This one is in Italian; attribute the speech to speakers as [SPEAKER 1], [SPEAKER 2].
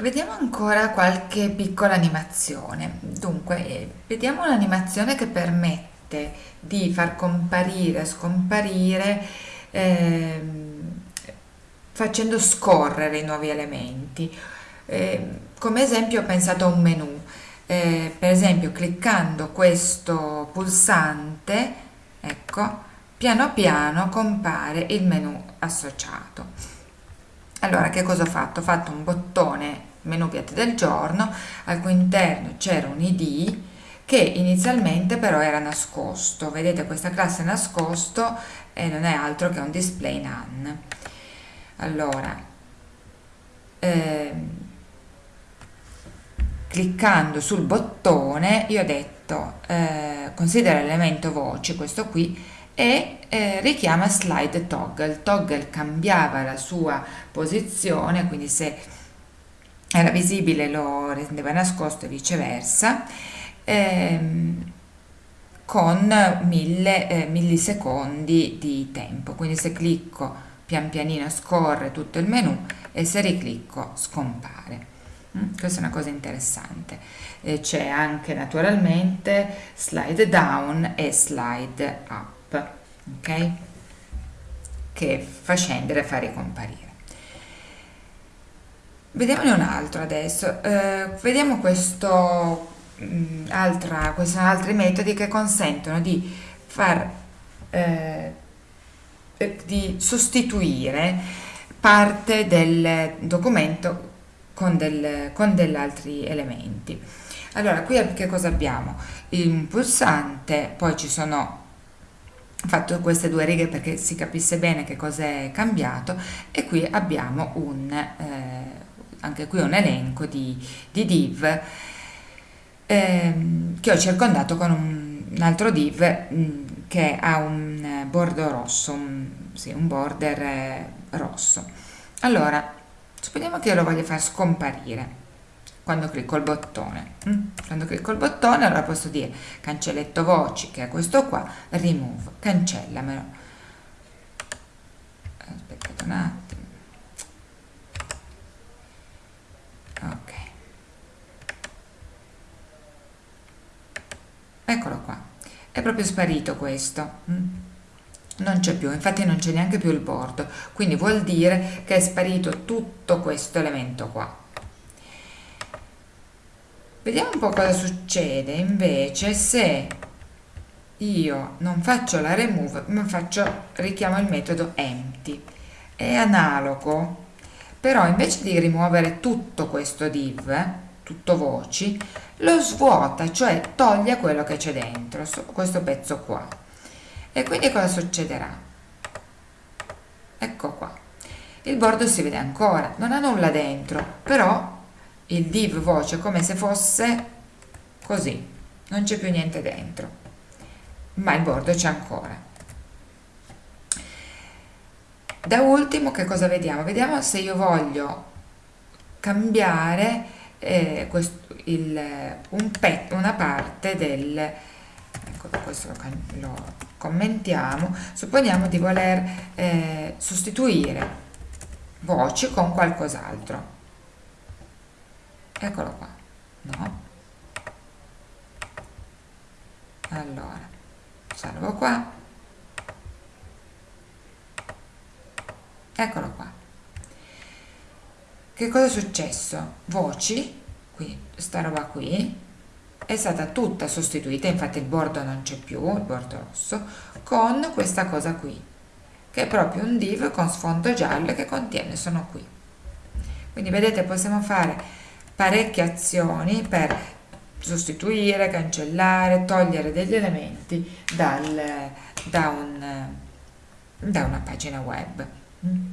[SPEAKER 1] Vediamo ancora qualche piccola animazione. Dunque, eh, vediamo un'animazione che permette di far comparire, scomparire, ehm, facendo scorrere i nuovi elementi. Eh, come esempio ho pensato a un menu. Eh, per esempio, cliccando questo pulsante, ecco, piano piano compare il menu associato. Allora, che cosa ho fatto? Ho fatto un bottone menu piatti del giorno, al cui interno c'era un id che inizialmente però era nascosto. Vedete questa classe nascosto e non è altro che un display none. Allora, ehm, cliccando sul bottone io ho detto eh, considera l'elemento voce, questo qui, e eh, richiama slide toggle. Toggle cambiava la sua posizione, quindi se era visibile lo rendeva nascosto e viceversa ehm, con mille eh, millisecondi di tempo. Quindi se clicco pian pianino scorre tutto il menu e se riclicco scompare. Mm? questa è una cosa interessante. C'è anche naturalmente slide down e slide up ok? Che fa scendere e fa ricomparire Vediamone un altro adesso. Eh, vediamo questo, mh, mm, altra, questi sono altri metodi che consentono di far eh, eh, di sostituire parte del documento con, del, con degli altri elementi. Allora, qui che cosa abbiamo? Un pulsante, poi ci sono fatto queste due righe perché si capisse bene che cosa è cambiato e qui abbiamo un eh, anche qui un elenco di, di div ehm, che ho circondato con un, un altro div mh, mm, che ha un bordo rosso, un, sì, un border eh, rosso. Allora, supponiamo che io lo voglio far scomparire quando clicco il bottone. Mm? Quando clicco il bottone allora posso dire cancelletto voci, che è questo qua, remove, cancellamelo. Aspettate un attimo. ok eccolo qua è proprio sparito questo. Mm? non c'è più infatti non c'è neanche più il bordo. Quindi vuol dire che è sparito tutto questo elemento qua. Vediamo un po' cosa succede invece se io non faccio la remove ma faccio richiamo il metodo empty. È analogo però invece di rimuovere tutto questo div, tutto voci, lo svuota, cioè toglie quello che c'è dentro, questo pezzo qua. E quindi cosa succederà? Ecco qua. Il bordo si vede ancora, non ha nulla dentro, però il div voce è come se fosse così, non c'è più niente dentro, ma il bordo c'è ancora. Da ultimo che cosa vediamo? Vediamo se io voglio cambiare eh, questo, il, un pet, una parte del ecco questo lo, lo commentiamo. Supponiamo di voler eh, sostituire voci con qualcos'altro. Eccolo qua. No? Allora salvo qua. Eccolo qua che cosa è successo voci qui sta roba qui è stata tutta sostituita infatti il bordo non c'è più il bordo rosso con questa cosa qui che è proprio un div con sfondo giallo che contiene sono qui quindi vedete possiamo fare parecchie azioni per sostituire, cancellare, togliere degli elementi dal, da, un, da una pagina web. Mm.